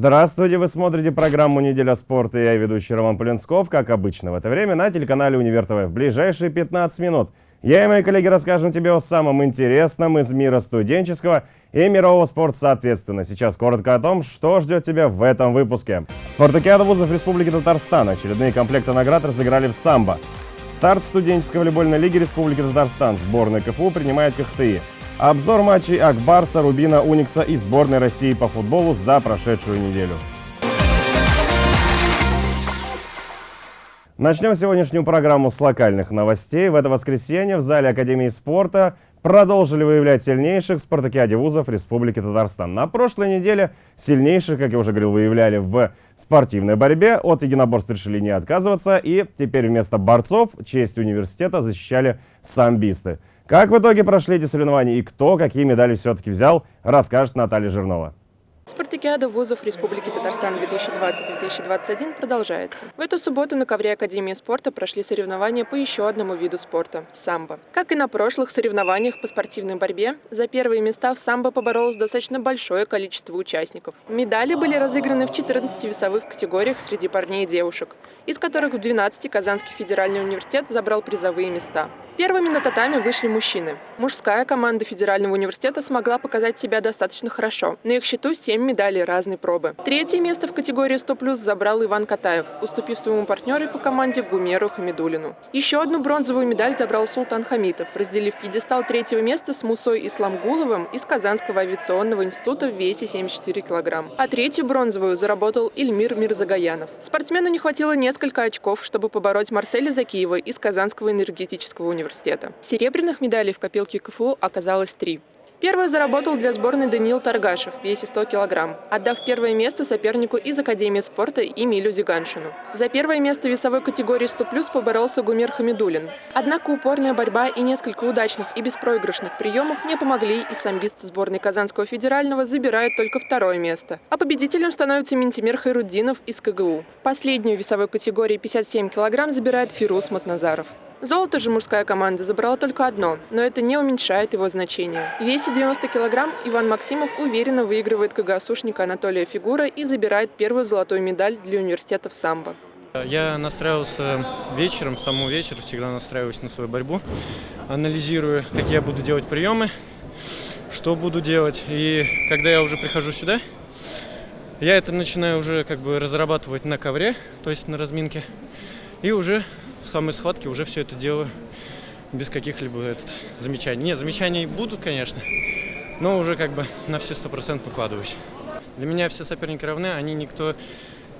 Здравствуйте, вы смотрите программу «Неделя спорта» я ведущий Роман Полинсков, как обычно в это время на телеканале «Универ ТВ». В ближайшие 15 минут я и мои коллеги расскажем тебе о самом интересном из мира студенческого и мирового спорта соответственно. Сейчас коротко о том, что ждет тебя в этом выпуске. Спартакиада вузов Республики Татарстан. Очередные комплекты наград разыграли в самбо. Старт студенческой волейбольной лиги Республики Татарстан. Сборная КФУ принимает КХТИ. Обзор матчей Акбарса, Рубина, Уникса и сборной России по футболу за прошедшую неделю. Начнем сегодняшнюю программу с локальных новостей. В это воскресенье в зале Академии спорта продолжили выявлять сильнейших в спартакиаде вузов Республики Татарстан. На прошлой неделе сильнейших, как я уже говорил, выявляли в спортивной борьбе. От единоборств решили не отказываться. И теперь вместо борцов честь университета защищали самбисты. Как в итоге прошли эти соревнования и кто какие медали все-таки взял, расскажет Наталья Жирнова. Спартакиада вузов Республики Татарстан 2020-2021 продолжается. В эту субботу на ковре Академии спорта прошли соревнования по еще одному виду спорта – самбо. Как и на прошлых соревнованиях по спортивной борьбе, за первые места в самбо поборолось достаточно большое количество участников. Медали были разыграны в 14 весовых категориях среди парней и девушек, из которых в 12 Казанский федеральный университет забрал призовые места. Первыми на татами вышли мужчины. Мужская команда Федерального университета смогла показать себя достаточно хорошо. На их счету 7 медалей разной пробы. Третье место в категории 100+, забрал Иван Катаев, уступив своему партнеру по команде Гумеру Хамидулину. Еще одну бронзовую медаль забрал Султан Хамитов, разделив пьедестал третьего места с Мусой Исламгуловым из Казанского авиационного института в весе 74 килограмм. А третью бронзовую заработал Ильмир Мирзагаянов. Спортсмену не хватило несколько очков, чтобы побороть Марселя Закиева из Казанского энергетического университета университета. Серебряных медалей в копилке КФУ оказалось три. Первую заработал для сборной Даниил Таргашев в весе 100 килограмм, отдав первое место сопернику из Академии спорта Эмилю Зиганшину. За первое место весовой категории 100+, поборолся Гумер Хамидулин. Однако упорная борьба и несколько удачных и беспроигрышных приемов не помогли, и самбист сборной Казанского федерального забирает только второе место. А победителем становится Ментимир Хайруддинов из КГУ. Последнюю весовой категории 57 килограмм забирает Фирус Матназаров. Золото же мужская команда забрала только одно, но это не уменьшает его значение. В весе 90 килограмм Иван Максимов уверенно выигрывает КГСУшника Анатолия Фигура и забирает первую золотую медаль для университета в самбо. Я настраивался вечером, с самого вечера всегда настраиваюсь на свою борьбу, анализирую, какие я буду делать приемы, что буду делать. И когда я уже прихожу сюда, я это начинаю уже как бы разрабатывать на ковре, то есть на разминке, и уже в самой схватке уже все это делаю без каких-либо замечаний. Нет, замечаний будут, конечно, но уже как бы на все сто процентов выкладываюсь. Для меня все соперники равны, они никто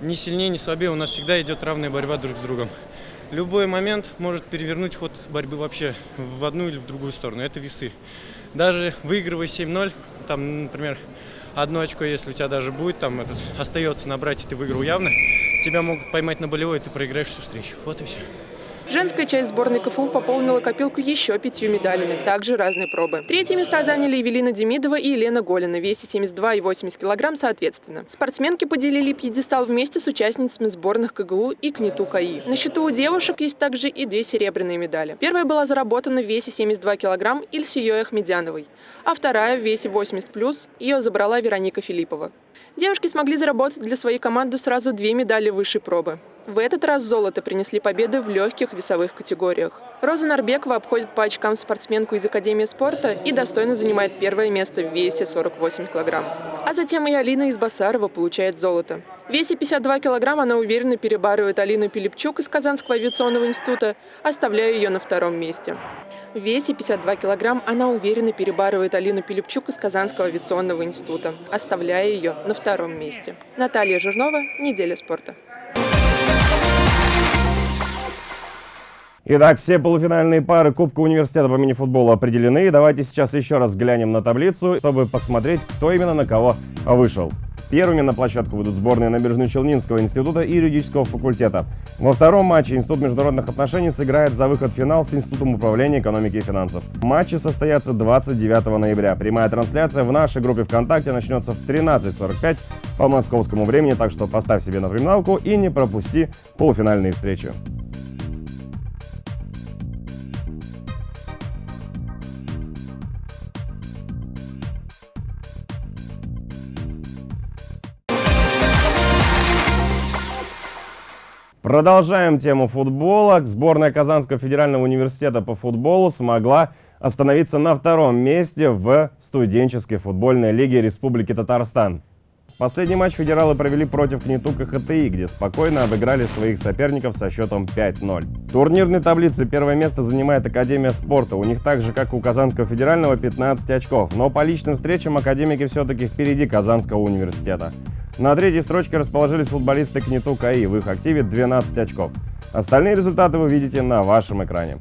ни сильнее, ни слабее, у нас всегда идет равная борьба друг с другом. Любой момент может перевернуть ход борьбы вообще в одну или в другую сторону. Это весы. Даже выигрывая 7-0, там, например, одно очко, если у тебя даже будет, там этот, остается набрать, и ты выиграл явно, тебя могут поймать на болевой, и ты проиграешь всю встречу. Вот и все. Женская часть сборной КФУ пополнила копилку еще пятью медалями, также разные пробы. Третьи места заняли Евелина Демидова и Елена Голина весе 72 и 80 килограмм соответственно. Спортсменки поделили пьедестал вместе с участницами сборных КГУ и КНИТУ КАИ. На счету у девушек есть также и две серебряные медали. Первая была заработана в весе 72 килограмм Ильсией Ахмедяновой, а вторая в весе 80 плюс ее забрала Вероника Филиппова. Девушки смогли заработать для своей команды сразу две медали высшей пробы. В этот раз золото принесли победы в легких весовых категориях. Роза Нарбекова обходит по очкам спортсменку из Академии спорта и достойно занимает первое место в весе 48 килограмм. А затем и Алина из Басарова получает золото. В весе 52 килограмм она уверенно перебарывает Алину Пилипчук из Казанского авиационного института, оставляя ее на втором месте. В весе 52 килограмм она уверенно перебарывает Алину Пилипчук из Казанского авиационного института, оставляя ее на втором месте. Наталья Жирнова, «Неделя спорта». Итак, все полуфинальные пары Кубка университета по мини-футболу определены. Давайте сейчас еще раз глянем на таблицу, чтобы посмотреть, кто именно на кого вышел. Первыми на площадку выйдут сборные Набережно-Челнинского института и юридического факультета. Во втором матче Институт международных отношений сыграет за выход в финал с Институтом управления экономики и финансов. Матчи состоятся 29 ноября. Прямая трансляция в нашей группе ВКонтакте начнется в 13.45 по московскому времени, так что поставь себе напоминалку и не пропусти полуфинальные встречи. Продолжаем тему футбола. Сборная Казанского федерального университета по футболу смогла остановиться на втором месте в студенческой футбольной лиге Республики Татарстан. Последний матч федералы провели против Кнету КХТИ, где спокойно обыграли своих соперников со счетом 5-0. В турнирной таблице первое место занимает Академия спорта. У них так же, как у Казанского федерального, 15 очков. Но по личным встречам академики все-таки впереди Казанского университета. На третьей строчке расположились футболисты Кнету КАИ. В их активе 12 очков. Остальные результаты вы видите на вашем экране.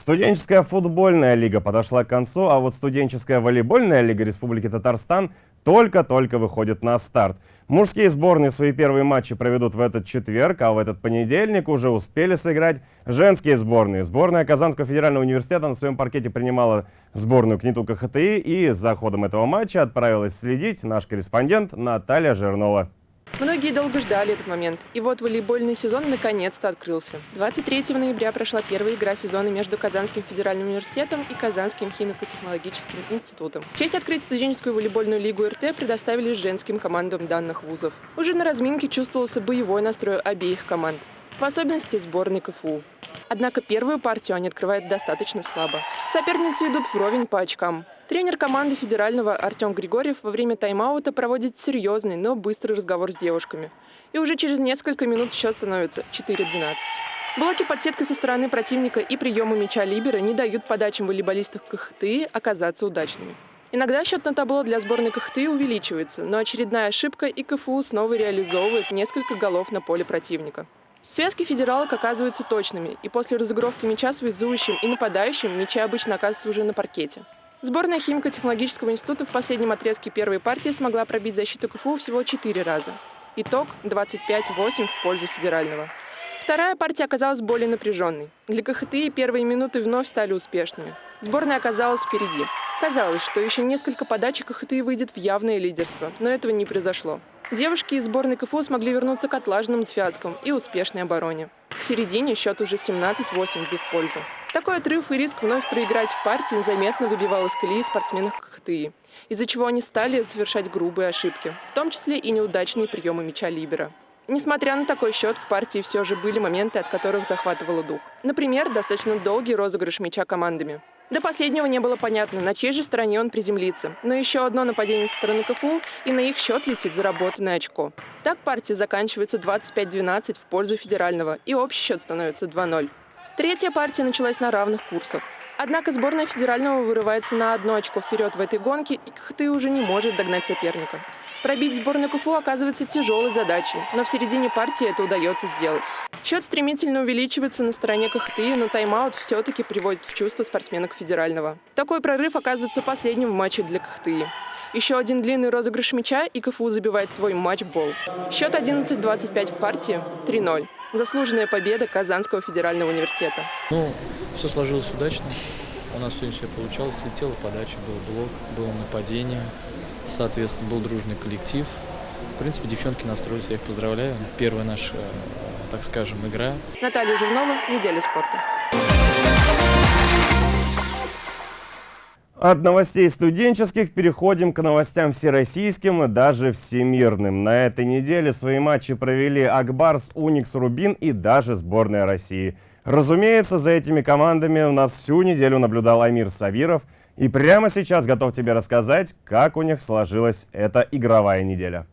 Студенческая футбольная лига подошла к концу, а вот студенческая волейбольная лига Республики Татарстан только-только выходит на старт. Мужские сборные свои первые матчи проведут в этот четверг, а в этот понедельник уже успели сыграть женские сборные. Сборная Казанского федерального университета на своем паркете принимала сборную КНИТУ КХТИ и за ходом этого матча отправилась следить наш корреспондент Наталья Жирнова. Многие долго ждали этот момент. И вот волейбольный сезон наконец-то открылся. 23 ноября прошла первая игра сезона между Казанским федеральным университетом и Казанским химико-технологическим институтом. Честь открыть студенческую волейбольную лигу РТ предоставили женским командам данных вузов. Уже на разминке чувствовался боевой настрой обеих команд. В особенности сборной КФУ. Однако первую партию они открывают достаточно слабо. Соперницы идут вровень по очкам. Тренер команды федерального Артем Григорьев во время тайм-аута проводит серьезный, но быстрый разговор с девушками. И уже через несколько минут счет становится 4-12. Блоки под сеткой со стороны противника и приемы мяча Либера не дают подачам волейболистов КХТИ оказаться удачными. Иногда счет на табло для сборной КХТИ увеличивается, но очередная ошибка и КФУ снова реализовывает несколько голов на поле противника. Связки федералок оказываются точными, и после разыгровки мяча связующим и нападающим мячи обычно оказываются уже на паркете. Сборная химико-технологического института в последнем отрезке первой партии смогла пробить защиту КФУ всего 4 раза. Итог 25-8 в пользу федерального. Вторая партия оказалась более напряженной. Для КХТИ первые минуты вновь стали успешными. Сборная оказалась впереди. Казалось, что еще несколько подач КХТИ выйдет в явное лидерство, но этого не произошло. Девушки из сборной КФУ смогли вернуться к отлаженным связкам и успешной обороне. К середине счет уже 17-8 в их пользу. Такой отрыв и риск вновь проиграть в партии незаметно выбивал из колеи спортсменов КХТИ, из-за чего они стали совершать грубые ошибки, в том числе и неудачные приемы мяча Либера. Несмотря на такой счет, в партии все же были моменты, от которых захватывало дух. Например, достаточно долгий розыгрыш мяча командами. До последнего не было понятно, на чьей же стороне он приземлится. Но еще одно нападение со стороны КФУ, и на их счет летит заработанное очко. Так партия заканчивается 25-12 в пользу федерального, и общий счет становится 2-0. Третья партия началась на равных курсах. Однако сборная федерального вырывается на одно очко вперед в этой гонке, и КХТ уже не может догнать соперника. Пробить сборную КФУ оказывается тяжелой задачей, но в середине партии это удается сделать. Счет стремительно увеличивается на стороне КХТИ, но тайм-аут все-таки приводит в чувство спортсменок федерального. Такой прорыв оказывается последним в матче для КХТИ. Еще один длинный розыгрыш мяча, и КФУ забивает свой матч-бол. Счет 11-25 в партии, 3-0. Заслуженная победа Казанского федерального университета. Ну, все сложилось удачно. У нас все, все получалось. Летела подача, был блок, было нападение. Соответственно, был дружный коллектив. В принципе, девчонки настроились, я их поздравляю. Первая наша, так скажем, игра. Наталья Жирнова, «Неделя спорта». От новостей студенческих переходим к новостям всероссийским и даже всемирным. На этой неделе свои матчи провели Акбарс, Уникс, Рубин и даже сборная России. Разумеется, за этими командами у нас всю неделю наблюдал Амир Савиров – и прямо сейчас готов тебе рассказать, как у них сложилась эта игровая неделя.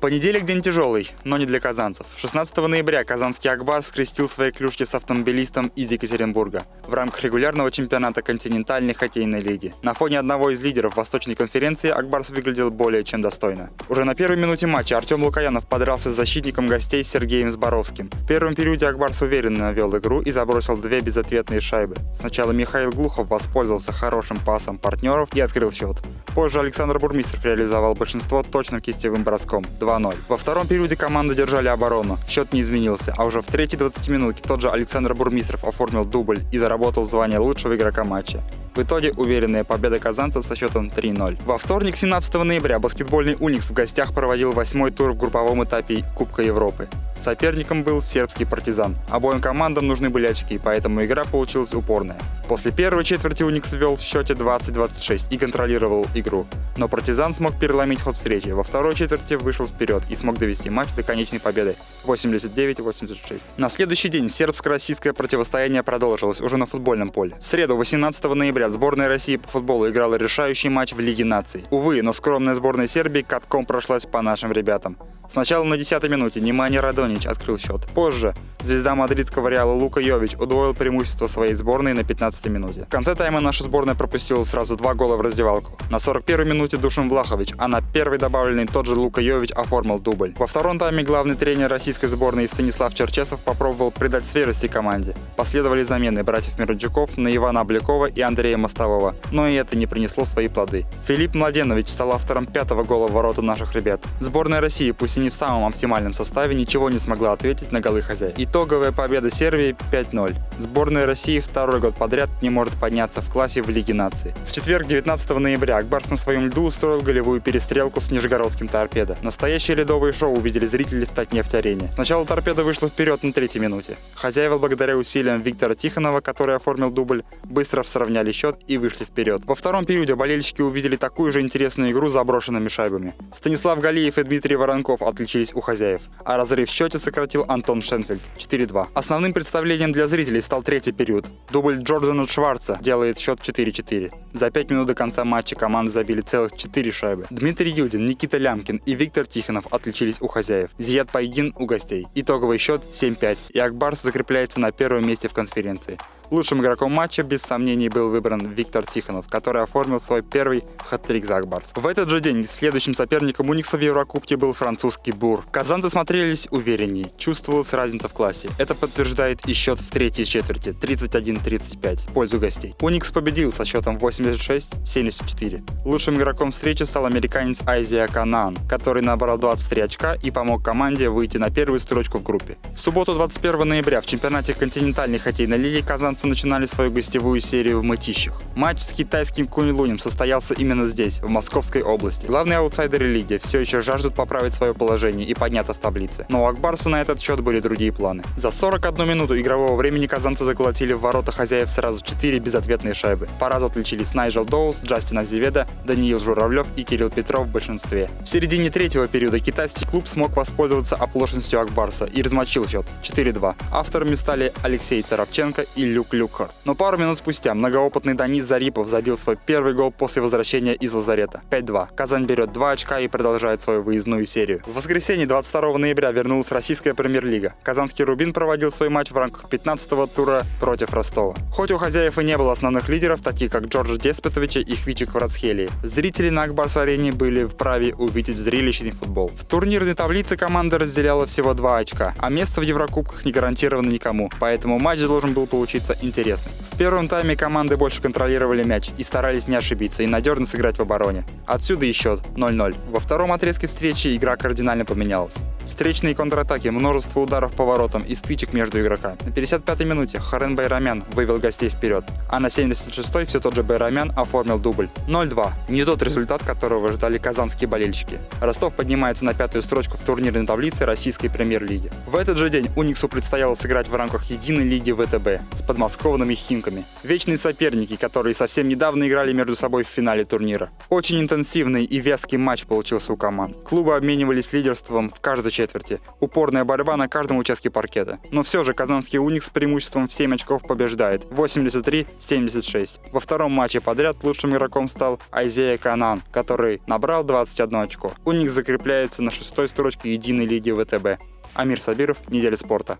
Понедельник день тяжелый, но не для казанцев. 16 ноября казанский Акбар скрестил свои клюшки с автомобилистом из Екатеринбурга в рамках регулярного чемпионата континентальной хоккейной лиги. На фоне одного из лидеров Восточной конференции Акбарс выглядел более чем достойно. Уже на первой минуте матча Артем Лукаянов подрался с защитником гостей Сергеем Зборовским. В первом периоде Акбарс уверенно вел игру и забросил две безответные шайбы. Сначала Михаил Глухов воспользовался хорошим пасом партнеров и открыл счет. Позже Александр Бурмистров реализовал большинство точным кистевым броском 2-0. Во втором периоде команды держали оборону. Счет не изменился, а уже в третьей 20 минутке тот же Александр Бурмистров оформил дубль и заработал звание лучшего игрока матча. В итоге уверенная победа казанцев со счетом 3-0. Во вторник, 17 ноября, баскетбольный «Уникс» в гостях проводил восьмой тур в групповом этапе Кубка Европы. Соперником был сербский партизан. Обоим командам нужны были очки, поэтому игра получилась упорная. После первой четверти Уникс вел в счете 20-26 и контролировал игру. Но партизан смог переломить ход встречи. Во второй четверти вышел вперед и смог довести матч до конечной победы 89-86. На следующий день сербско-российское противостояние продолжилось уже на футбольном поле. В среду, 18 ноября, сборная России по футболу играла решающий матч в Лиге наций. Увы, но скромная сборная Сербии катком прошлась по нашим ребятам. Сначала на 10-й минуте Немани Радонич открыл счет. Позже звезда мадридского Реала Лука Йович удвоил преимущество своей сборной на 15-й минуте. В конце тайма наша сборная пропустила сразу два гола в раздевалку. На 41-й минуте Душин Влахович, а на первой добавленной тот же Лука Йович оформил дубль. Во втором тайме главный тренер российской сборной Станислав Черчесов попробовал придать свежести команде. Последовали замены братьев Мироджуков на Ивана Облякова и Андрея Мостового, но и это не принесло свои плоды. Филипп Младенович стал автором пятого гола в ворота наших ребят. Сборная России, пусть не в самом оптимальном составе, ничего не смогла ответить на голы хозяев. Итоговая победа Сербии 5-0. Сборная России второй год подряд не может подняться в классе в Лиге наций. В четверг, 19 ноября, Акбарс на своем льду устроил голевую перестрелку с нижегородским торпедо. Настоящее ледовое шоу увидели зрители в Татнефть-арене. Сначала торпеда вышла вперед на третьей минуте. Хозяева, благодаря усилиям Виктора Тихонова, который оформил дубль, быстро сравняли счет и вышли вперед. Во втором периоде болельщики увидели такую же интересную игру с заброшенными шайбами. Станислав Галиев и Дмитрий Воронков отличились у хозяев, а разрыв в счете сократил Антон Шенфельд 4-2. Основным представлением для зрителей стал третий период. Дубль Джордана Шварца делает счет 4-4. За 5 минут до конца матча команды забили целых 4 шайбы. Дмитрий Юдин, Никита Лямкин и Виктор Тихонов отличились у хозяев. Зият Пайгин у гостей. Итоговый счет 7-5, и Акбарс закрепляется на первом месте в конференции. Лучшим игроком матча без сомнений был выбран Виктор Тихонов, который оформил свой первый хат-трик за Акбарс. В этот же день следующим соперником Уникса в Еврокубке был французский Бур. Казанцы смотрелись уверенней, чувствовалась разница в классе. Это подтверждает и счет в третьей четверти 31-35 в пользу гостей. Уникс победил со счетом 86-74. Лучшим игроком встречи стал американец Айзия Канан, который набрал 23 очка и помог команде выйти на первую строчку в группе. В субботу 21 ноября в чемпионате континентальной хоккейной лиги казанцы начинали свою гостевую серию в Мытищах. Матч с китайским Куньлунем состоялся именно здесь, в Московской области. Главные аутсайдеры лиги все еще жаждут поправить свое положение и подняться в таблице. Но у Акбарса на этот счет были другие планы. За 41 минуту игрового времени казанцы заколотили в ворота хозяев сразу 4 безответные шайбы. По разу отличились Найджел Доус, Джастин Азеведа, Даниил Журавлев и Кирилл Петров в большинстве. В середине третьего периода китайский клуб смог воспользоваться оплошностью Акбарса и размочил счет 4-2. Авторами стали Алексей Торопченко и Люк Люкхарт. Но пару минут спустя многоопытный Данис Зарипов забил свой первый гол после возвращения из лазарета. 5-2. Казань берет 2 очка и продолжает свою выездную серию. В воскресенье 22 ноября вернулась российская премьер-лига. Казанский Рубин проводил свой матч в рамках 15-го тура против Ростова. Хоть у хозяев и не было основных лидеров, таких как Джорджа Деспетовича и Хвичи Кварацхелии, зрители на Акбарс-арене были вправе увидеть зрелищный футбол. В турнирной таблице команда разделяла всего 2 очка, а место в Еврокубках не гарантировано никому, поэтому матч должен был получиться интересным. В первом тайме команды больше контролировали мяч и старались не ошибиться и надежно сыграть в обороне. Отсюда и счет 0-0. Во втором отрезке встречи игра кардинально поменялась. Встречные контратаки, множество ударов по воротам и стычек между игроками. На 55-й минуте Харен Байрамян вывел гостей вперед, а на 76-й все тот же Байрамян оформил дубль. 0-2. Не тот результат, которого ждали казанские болельщики. Ростов поднимается на пятую строчку в турнирной таблице российской премьер-лиги. В этот же день Униксу предстояло сыграть в рамках единой лиги ВТБ с подмосковными Химками. Вечные соперники, которые совсем недавно играли между собой в финале турнира. Очень интенсивный и вязкий матч получился у команд. Клубы обменивались лидерством в каждой четверти. Упорная борьба на каждом участке паркета. Но все же казанский Уникс с преимуществом в 7 очков побеждает. 83-76. Во втором матче подряд лучшим игроком стал Айзея Канан, который набрал 21 очко. Уникс закрепляется на шестой строчке единой лиги ВТБ. Амир Сабиров, Неделя спорта.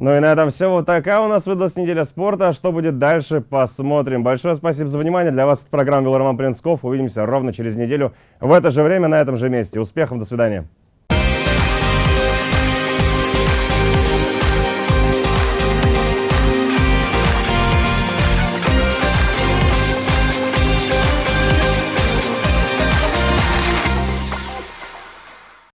Ну и на этом все. Вот такая у нас выдалась неделя спорта. Что будет дальше, посмотрим. Большое спасибо за внимание. Для вас программа вел Роман Принцков. Увидимся ровно через неделю в это же время на этом же месте. Успехов, до свидания.